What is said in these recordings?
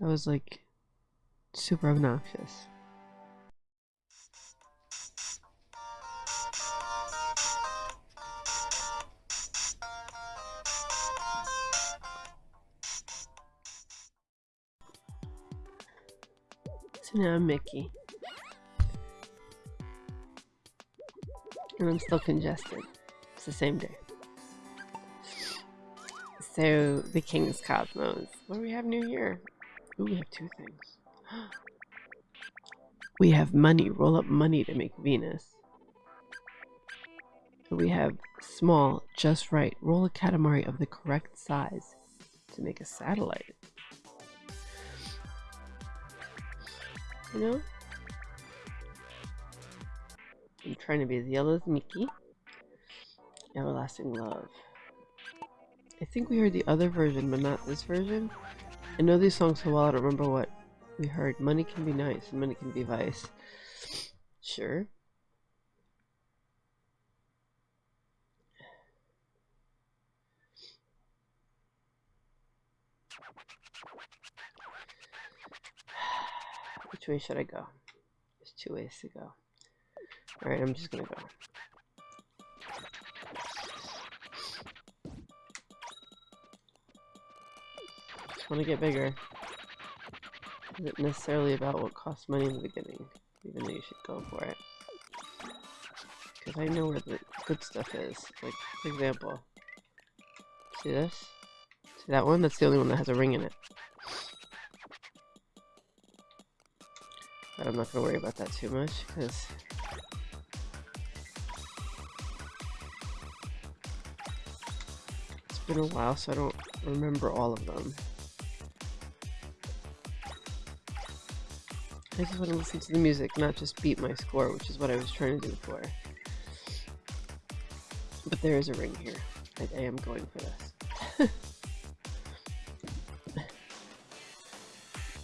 That was like super obnoxious. So now I'm Mickey. And I'm still congested. It's the same day. So, the King's Cosmos. What do we have new here? Ooh, we have two things. we have money. Roll up money to make Venus. We have small, just right. Roll a Katamari of the correct size to make a satellite. You know? I'm trying to be as yellow as Mickey. Everlasting Love. I think we heard the other version, but not this version. I know these songs so well, I don't remember what we heard. Money can be nice and money can be vice. Sure. Which way should I go? There's two ways to go. Alright, I'm just gonna go. Want to get bigger. Isn't necessarily about what costs money in the beginning, even though you should go for it. Because I know where the good stuff is. Like, for example, see this? See that one? That's the only one that has a ring in it. But I'm not going to worry about that too much, because... It's been a while, so I don't remember all of them. I just want to listen to the music, not just beat my score, which is what I was trying to do before. But there is a ring here. I, I am going for this.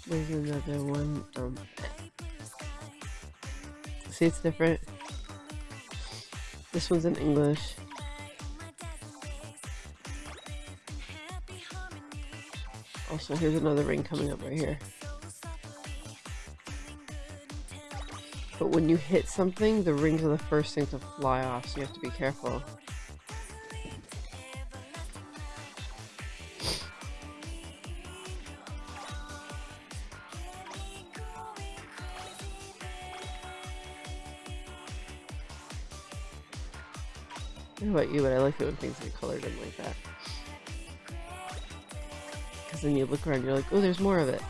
There's another one. Um, See, it's different. This one's in English. Also, here's another ring coming up right here. But when you hit something, the rings are the first thing to fly off, so you have to be careful. about you, but I like it when things get colored in like that. Because then you look around, you're like, oh, there's more of it.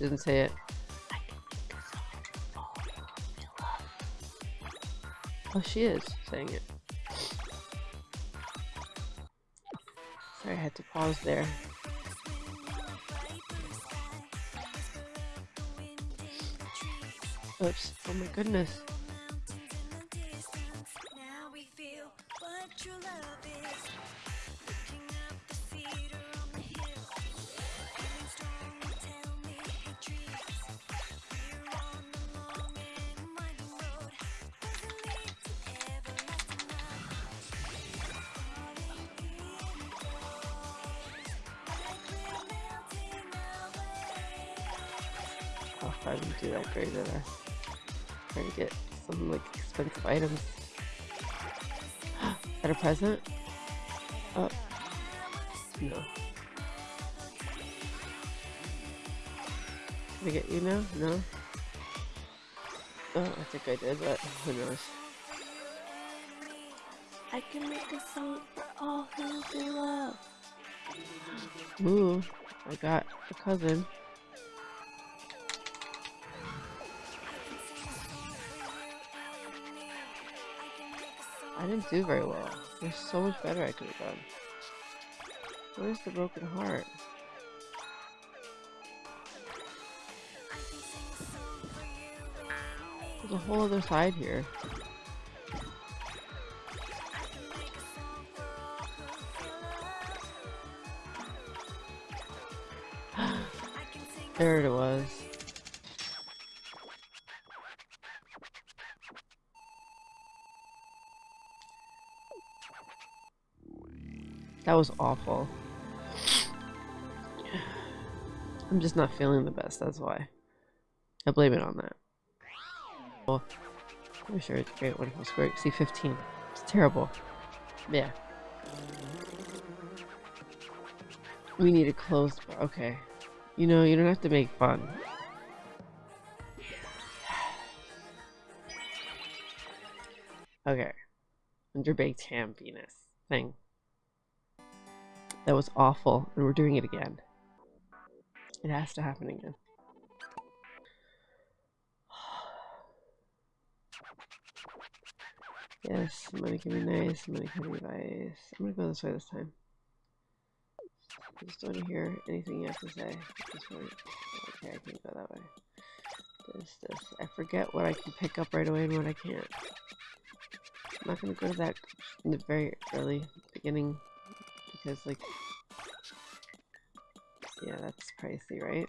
Didn't say it. Oh, she is saying it. Sorry, I had to pause there. Oops. Oh my goodness. I didn't do that great at I? Trying to get some like expensive items. A present? Oh. No. Did I get you now? No? Oh, I think I did, but who knows. I can make a song for all who they love. Ooh, I got a cousin. I didn't do very well. There's so much better I could have done. Where's the broken heart? There's a whole other side here. there it was. That was awful. I'm just not feeling the best, that's why. I blame it on that. Well, I'm sure it's great, wonderful, square. See, 15. It's terrible. Yeah. We need a closed bar. Okay. You know, you don't have to make fun. Okay. Underbaked ham penis thing. That was awful, and we're doing it again. It has to happen again. yes, money can be nice, money can be nice. I'm gonna go this way this time. I just to hear anything you have to say. Okay, I can't go that way. This, this. I forget what I can pick up right away and what I can't. I'm not gonna go to that in the very early beginning because like yeah that's pricey right?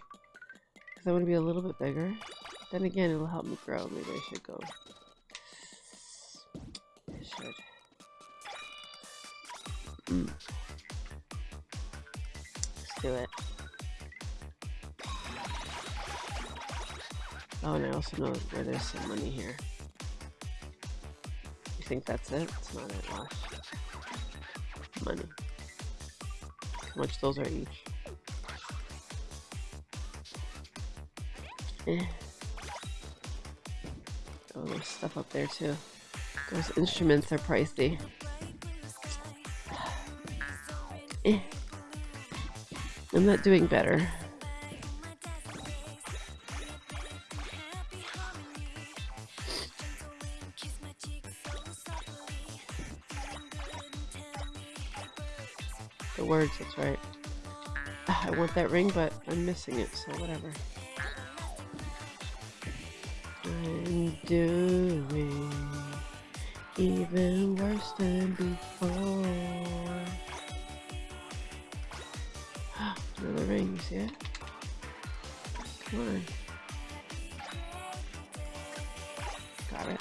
Because I want to be a little bit bigger. Then again it'll help me grow. Maybe I should go. I should. Let's do it. Oh and I also know where there's some money here. You think that's it? It's not it, Wash. Money. How much those are each? Eh. Oh, there's stuff up there too. Those instruments are pricey. Eh. I'm not doing better. Words, that's right. Ah, I want that ring, but I'm missing it, so whatever. I'm doing even worse than before. Another ring, you see it? Come on. Got it.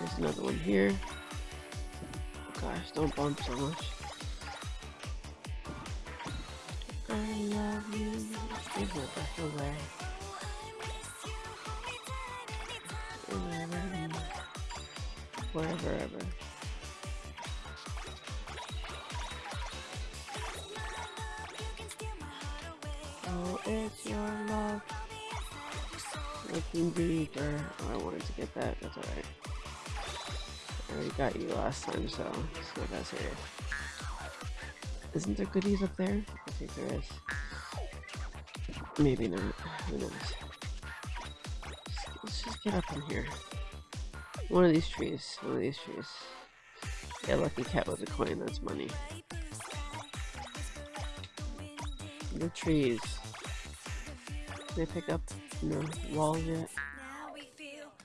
There's another one here. Gosh, don't bump so much. I love you. Give my breath away. Wherever, ever. Oh, it's your love. Looking deeper. Oh, I wanted to get that. That's alright. I already got you last time, so what that's here. Isn't there goodies up there? I think there is. Maybe not. Who knows? Let's just get up in here. One of these trees. One of these trees. Yeah, lucky cat with a coin. That's money. The trees. Can I pick up no walls yet?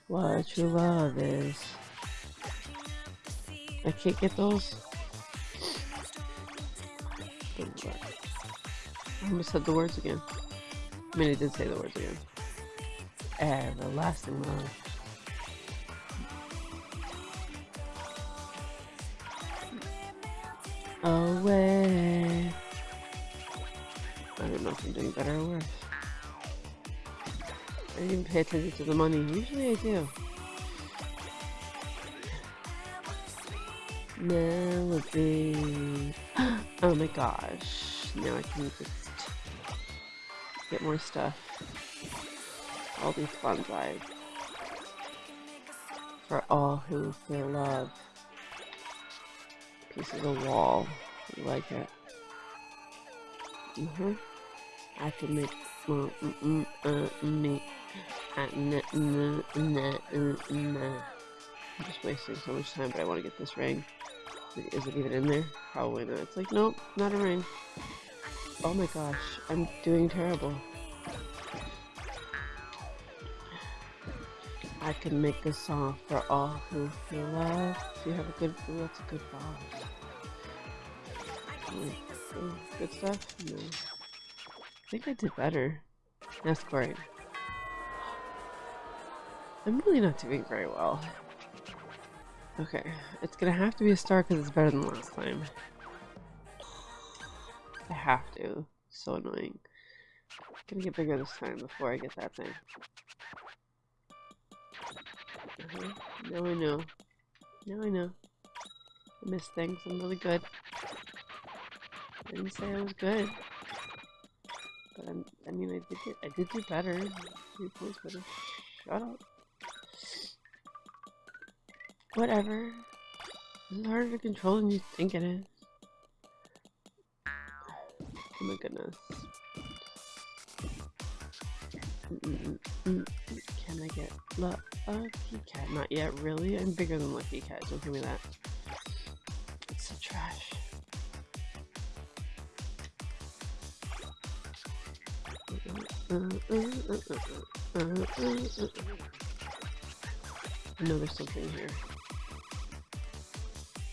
What true love is. I can't get those. I almost said the words again. I mean, I did say the words again. Everlasting love. Away. I don't know if I'm doing better or worse. I didn't pay attention to the money. Usually I do. Melody. oh my gosh. Now I can just get more stuff. All these bonsai. For all who feel love. Pieces of wall. You like it. Mm-hmm. I can make mm, mm, mm, uh, me. N, n, n, n, n. I'm just wasting so much time, but I want to get this ring. Is it even in there? Probably not. It's like, nope, not a ring. Oh my gosh, I'm doing terrible. I can make a song for all who feel love. You have a good, ooh, that's a good ooh, good stuff? No. I think I did better. That's great. I'm really not doing very well. Okay, it's gonna have to be a star because it's better than last time. I have to. So annoying. Gonna get bigger this time before I get that thing. Uh -huh. Now I know. Now I know. I miss things. I'm really good. I didn't say I was good. But I'm, I mean, I did I did do better. Three points better. Shut up. Whatever. It's harder to control than you think it is. Oh my goodness. Can I get Lucky Cat? Not yet, really? I'm bigger than Lucky Cat, don't give me that. It's so trash. I know there's something here.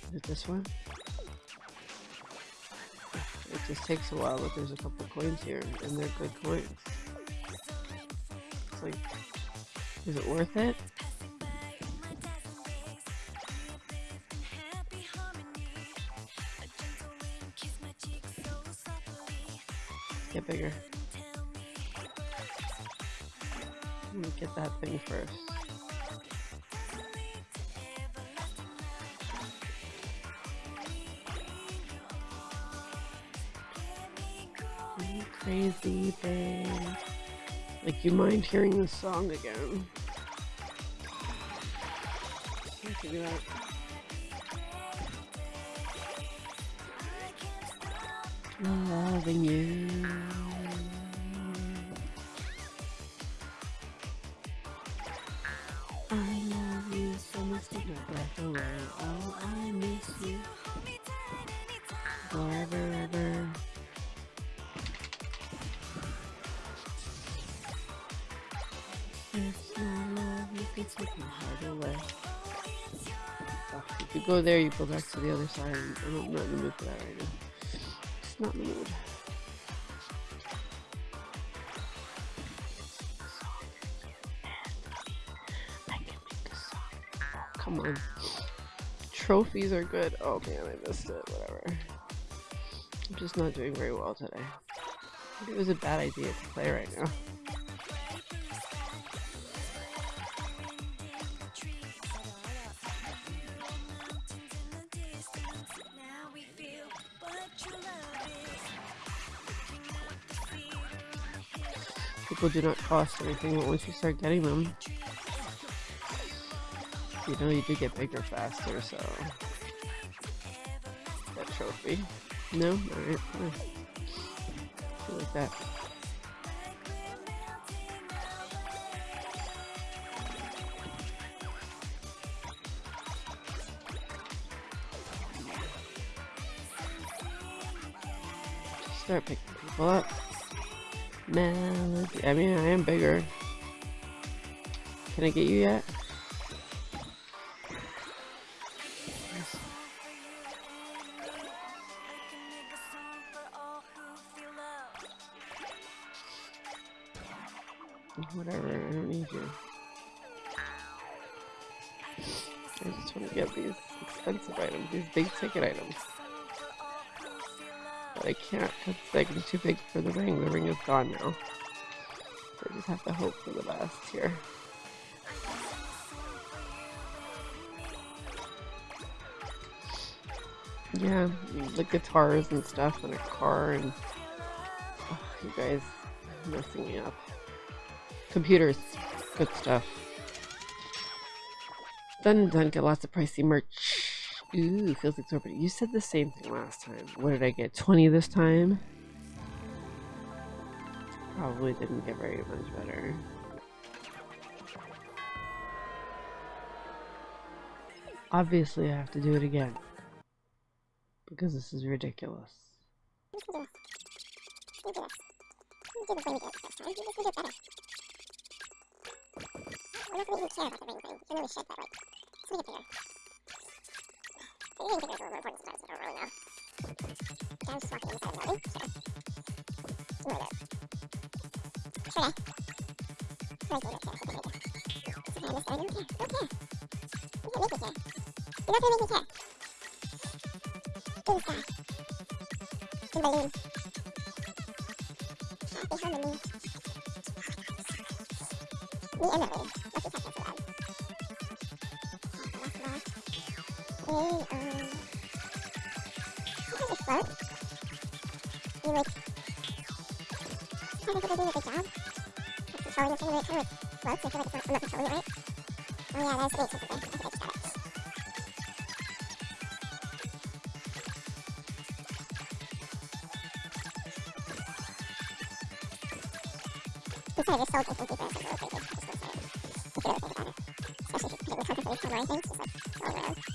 Is it this one? Just takes a while, but there's a couple coins here, and they're good coins. It's like, is it worth it? Get bigger. Let me get that thing first. Crazy thing. Like you mind hearing this song again. Loving you. You go there, you go back to the other side. I'm not in the mood for that right now. It's not in the mood. Come on. Trophies are good. Oh man, I missed it. Whatever. I'm just not doing very well today. it was a bad idea to play right now. People do not cost anything, but once you start getting them, you know you do get bigger faster, so... That trophy. No? Alright, fine. Feel like that. Start picking people up. Melody. I mean, I am bigger. Can I get you yet? Whatever, I don't need you. I just want to get these expensive items, these big ticket items. I can't because like, too big for the ring. The ring is gone now. So I just have to hope for the best here. Yeah, the guitars and stuff and a car and oh, you guys messing me up. Computers, good stuff. Done done, get lots of pricey merch. Ooh, feels exorbitant. You said the same thing last time. What did I get? 20 this time? Probably didn't get very much better. Obviously, I have to do it again. Because this is ridiculous. Can this. You the the can really shed that right. Let's make it bigger. The ring bigger is a little important I don't really know. Down just walking inside the building? Sure. I'm just, I don't care. I don't care. You can't make me care. You're not gonna make me care. The sky. Me and. Hey, um... Can just float. You like... I think we're doing a good job. Controlling this thing, and it kind of floats. I feel like it's not, I'm not controlling it right. Oh yeah, that's great. Something. I think I just got it. Instead of just sold instant deeper, it's like really crazy. Just gonna say it. If you about it. Especially if you're the content for these online things, just like around.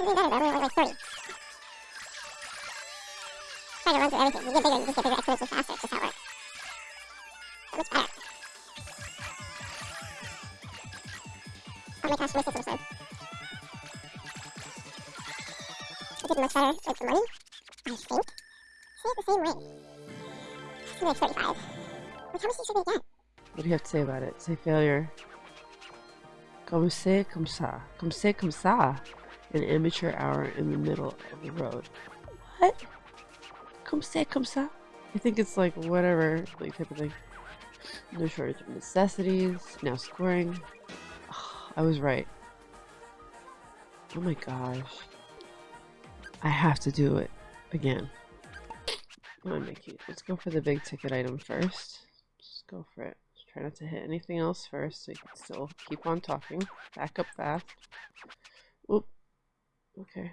I'm doing better, but I'm only like 30. Trying to run everything. You get bigger, you just get bigger exponentially faster. It's just how it works. So much better. Oh my gosh, wasted some time. I did much better with the money, I think. Say it the same way. It's like 35. Like, how much did you get? What do you have to say about it? Say failure. Comme c'est comme ça. Comme c'est comme ça. An amateur hour in the middle of the road. What? Comme c'est comme ça? I think it's like whatever, like type of thing. No shortage of necessities. Now scoring. I was right. Oh my gosh. I have to do it again. Come on, Mickey. Let's go for the big ticket item first. Just go for it. Just try not to hit anything else first so you can still keep on talking. Back up fast. Oop. Okay.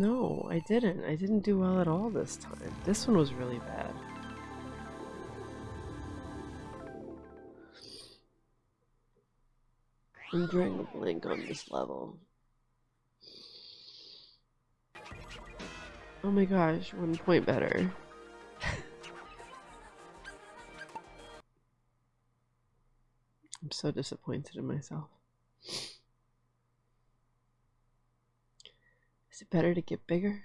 No, I didn't. I didn't do well at all this time. This one was really bad. I'm drawing a blank on this level. Oh my gosh, one point better. I'm so disappointed in myself. It better to get bigger?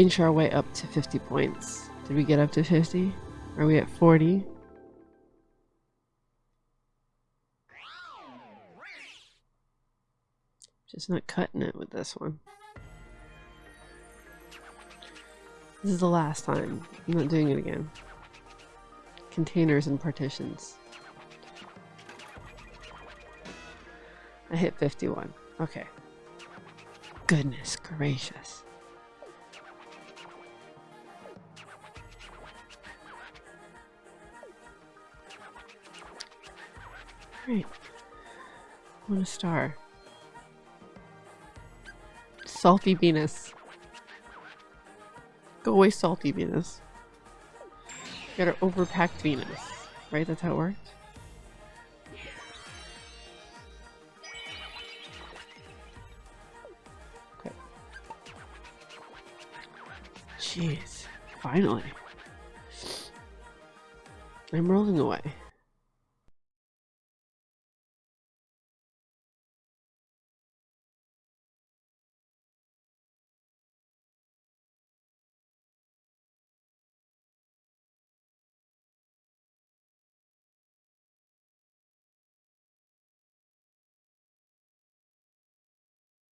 Inch our way up to 50 points. Did we get up to 50? Are we at 40? Just not cutting it with this one. This is the last time. I'm not doing it again. Containers and partitions. I hit 51. Okay. Goodness gracious. Great. One star. Salty Venus. Go away, Salty Venus. Got our overpacked Venus. Right? That's how it worked? Okay. Jeez. Finally. I'm rolling away.